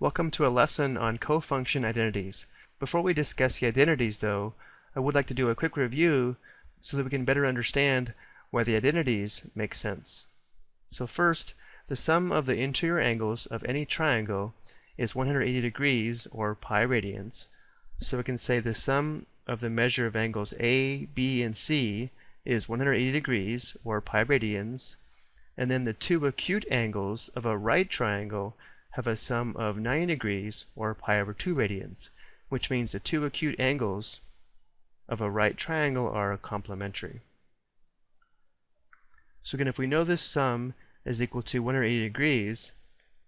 Welcome to a lesson on cofunction identities. Before we discuss the identities though, I would like to do a quick review so that we can better understand why the identities make sense. So first, the sum of the interior angles of any triangle is 180 degrees or pi radians. So we can say the sum of the measure of angles A, B, and C is 180 degrees or pi radians and then the two acute angles of a right triangle have a sum of 90 degrees or pi over 2 radians, which means the two acute angles of a right triangle are complementary. So again, if we know this sum is equal to 180 degrees,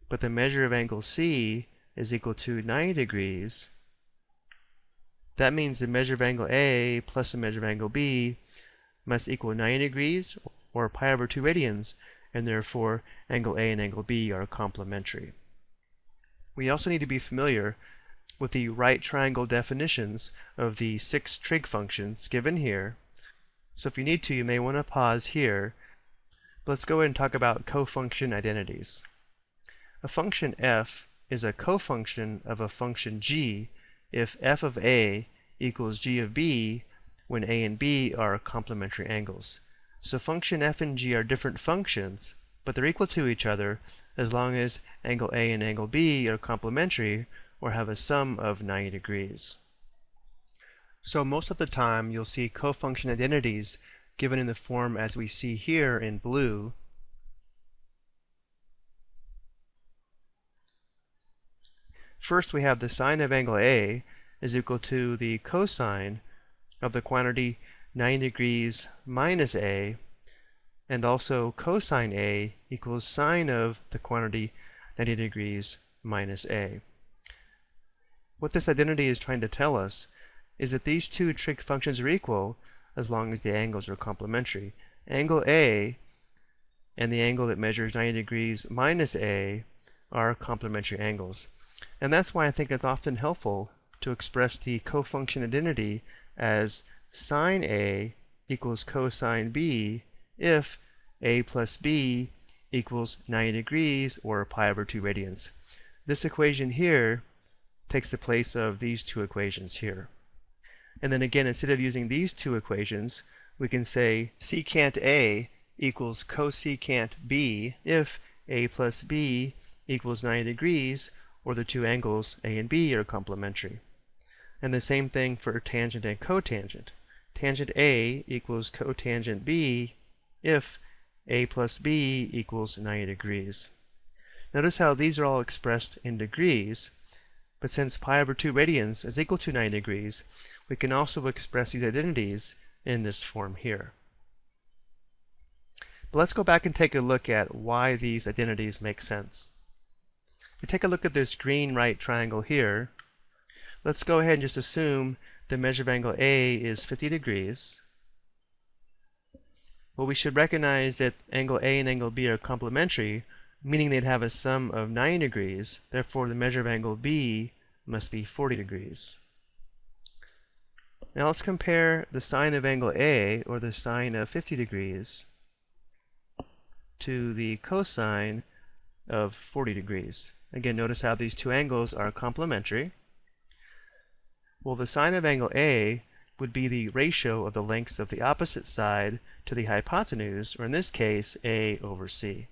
but the measure of angle C is equal to 90 degrees, that means the measure of angle A plus the measure of angle B must equal 90 degrees or pi over 2 radians, and therefore angle A and angle B are complementary. We also need to be familiar with the right triangle definitions of the six trig functions given here. So if you need to, you may want to pause here. Let's go ahead and talk about cofunction identities. A function f is a cofunction of a function g if f of a equals g of b when a and b are complementary angles. So function f and g are different functions, but they're equal to each other as long as angle A and angle B are complementary or have a sum of 90 degrees. So most of the time you'll see cofunction identities given in the form as we see here in blue. First we have the sine of angle A is equal to the cosine of the quantity 90 degrees minus a, and also cosine a equals sine of the quantity 90 degrees minus a. What this identity is trying to tell us is that these two trig functions are equal as long as the angles are complementary. Angle A and the angle that measures 90 degrees minus A are complementary angles. And that's why I think it's often helpful to express the cofunction identity as sine A equals cosine B if A plus B equals 90 degrees or pi over 2 radians. This equation here takes the place of these two equations here. And then again, instead of using these two equations, we can say secant A equals cosecant B if A plus B equals 90 degrees or the two angles A and B are complementary. And the same thing for tangent and cotangent tangent A equals cotangent B if A plus B equals 90 degrees. Notice how these are all expressed in degrees, but since pi over 2 radians is equal to 90 degrees, we can also express these identities in this form here. But let's go back and take a look at why these identities make sense. If we take a look at this green right triangle here, let's go ahead and just assume the measure of angle A is 50 degrees. Well, we should recognize that angle A and angle B are complementary, meaning they'd have a sum of 90 degrees. Therefore, the measure of angle B must be 40 degrees. Now let's compare the sine of angle A, or the sine of 50 degrees, to the cosine of 40 degrees. Again, notice how these two angles are complementary. Well, the sine of angle A would be the ratio of the lengths of the opposite side to the hypotenuse, or in this case, A over C.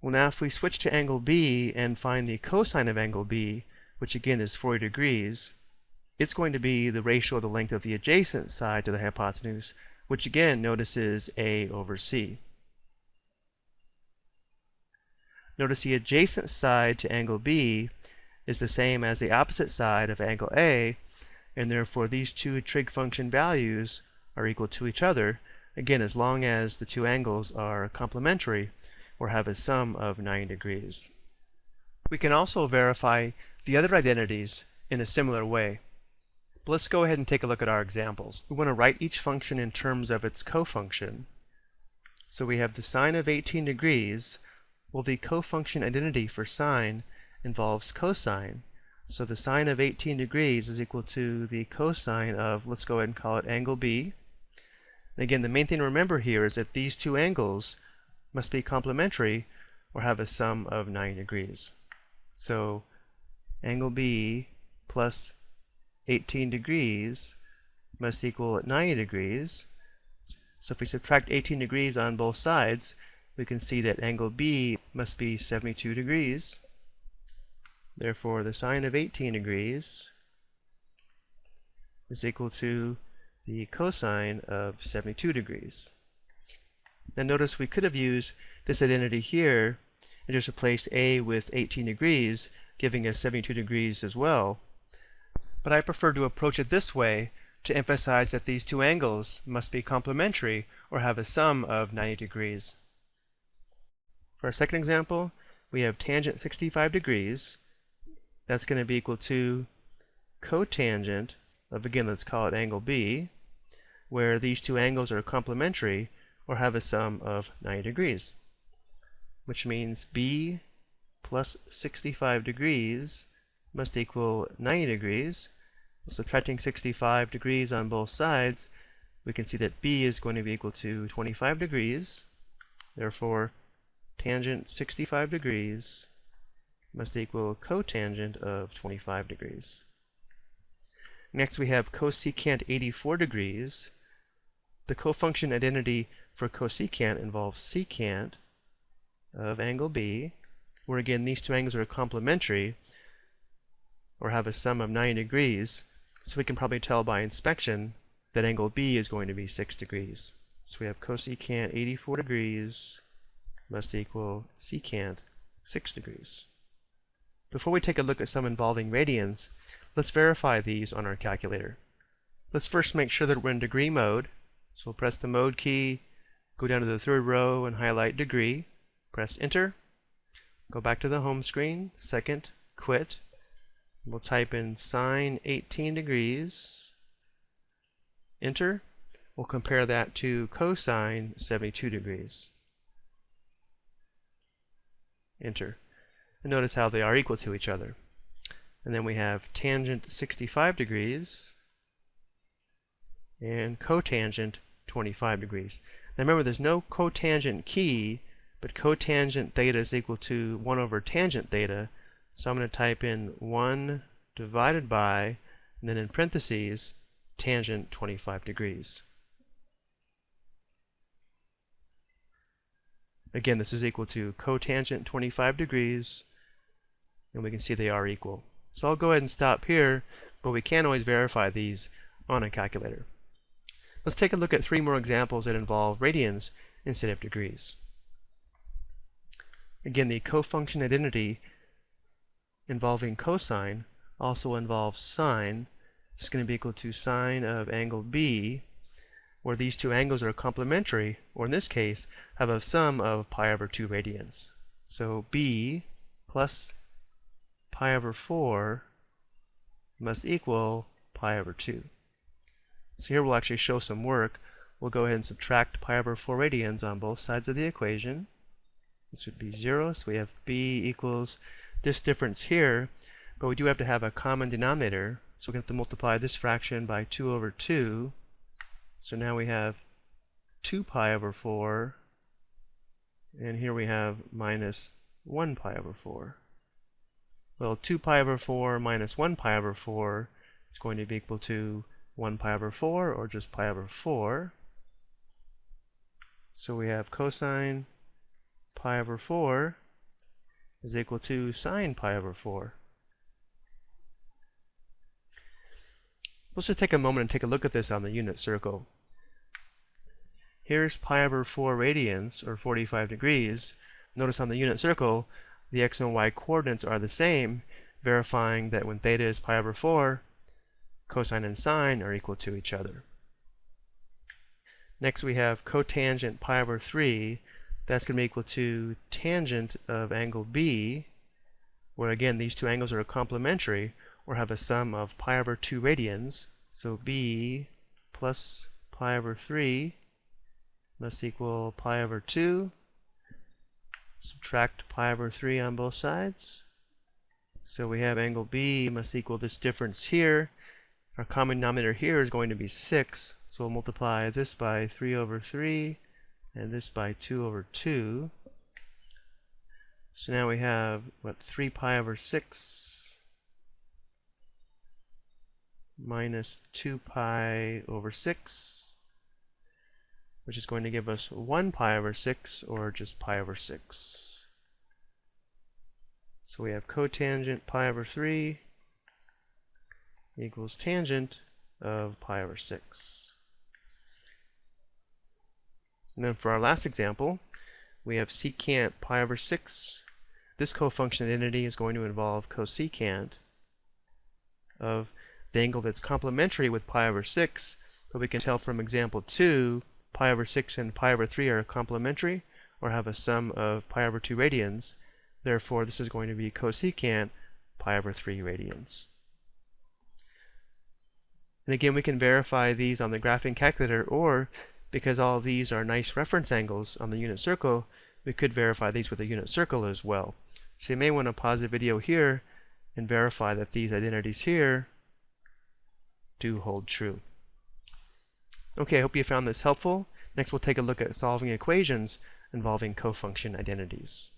Well, now if we switch to angle B and find the cosine of angle B, which again is 40 degrees, it's going to be the ratio of the length of the adjacent side to the hypotenuse, which again notice is A over C. Notice the adjacent side to angle B is the same as the opposite side of angle A, and therefore these two trig function values are equal to each other, again as long as the two angles are complementary or have a sum of 90 degrees. We can also verify the other identities in a similar way. But let's go ahead and take a look at our examples. We want to write each function in terms of its cofunction. So we have the sine of 18 degrees well, the cofunction identity for sine involves cosine. So the sine of 18 degrees is equal to the cosine of, let's go ahead and call it angle B. And again, the main thing to remember here is that these two angles must be complementary or have a sum of 90 degrees. So angle B plus 18 degrees must equal 90 degrees. So if we subtract 18 degrees on both sides, we can see that angle B must be 72 degrees. Therefore, the sine of 18 degrees is equal to the cosine of 72 degrees. Now notice we could have used this identity here and just replaced A with 18 degrees, giving us 72 degrees as well. But I prefer to approach it this way to emphasize that these two angles must be complementary or have a sum of 90 degrees. For our second example, we have tangent 65 degrees. That's going to be equal to cotangent of, again, let's call it angle B, where these two angles are complementary or have a sum of 90 degrees, which means B plus 65 degrees must equal 90 degrees. Subtracting 65 degrees on both sides, we can see that B is going to be equal to 25 degrees. Therefore, tangent 65 degrees must equal cotangent of 25 degrees. Next we have cosecant 84 degrees. The cofunction identity for cosecant involves secant of angle B, where again these two angles are complementary or have a sum of 90 degrees, so we can probably tell by inspection that angle B is going to be 6 degrees. So we have cosecant 84 degrees must equal secant 6 degrees. Before we take a look at some involving radians, Let's verify these on our calculator. Let's first make sure that we're in degree mode. So we'll press the mode key, go down to the third row and highlight degree, press enter, go back to the home screen, second, quit. We'll type in sine 18 degrees, enter. We'll compare that to cosine 72 degrees. Enter. And notice how they are equal to each other. And then we have tangent 65 degrees and cotangent 25 degrees. Now remember, there's no cotangent key, but cotangent theta is equal to 1 over tangent theta. So I'm going to type in 1 divided by, and then in parentheses, tangent 25 degrees. Again, this is equal to cotangent 25 degrees, and we can see they are equal. So I'll go ahead and stop here, but we can always verify these on a calculator. Let's take a look at three more examples that involve radians instead of degrees. Again, the cofunction identity involving cosine also involves sine. It's going to be equal to sine of angle B, where these two angles are complementary, or in this case, have a sum of pi over 2 radians. So B plus pi over 4 must equal pi over 2. So here we'll actually show some work. We'll go ahead and subtract pi over 4 radians on both sides of the equation. This would be 0, so we have b equals this difference here, but we do have to have a common denominator, so to have to multiply this fraction by 2 over 2. So now we have 2 pi over 4, and here we have minus 1 pi over 4. Well, 2 pi over 4 minus 1 pi over 4 is going to be equal to 1 pi over 4 or just pi over 4. So we have cosine pi over 4 is equal to sine pi over 4. Let's just take a moment and take a look at this on the unit circle. Here's pi over 4 radians, or 45 degrees. Notice on the unit circle, the x and y coordinates are the same, verifying that when theta is pi over 4, cosine and sine are equal to each other. Next we have cotangent pi over 3. That's going to be equal to tangent of angle B, where again these two angles are complementary or have a sum of pi over 2 radians. So B plus pi over 3 must equal pi over 2 subtract pi over 3 on both sides. So we have angle B must equal this difference here. Our common denominator here is going to be 6, so we'll multiply this by 3 over 3 and this by 2 over 2. So now we have, what, 3 pi over 6 minus 2 pi over 6, which is going to give us 1 pi over 6, or just pi over 6. So we have cotangent pi over 3 equals tangent of pi over 6. And then for our last example, we have secant pi over 6. This cofunction identity is going to involve cosecant of the angle that's complementary with pi over 6, but we can tell from example 2, pi over 6 and pi over 3 are complementary, or have a sum of pi over 2 radians. Therefore, this is going to be cosecant pi over 3 radians. And again, we can verify these on the graphing calculator, or because all these are nice reference angles on the unit circle, we could verify these with a unit circle as well. So you may want to pause the video here and verify that these identities here do hold true. Okay, I hope you found this helpful. Next we'll take a look at solving equations involving cofunction identities.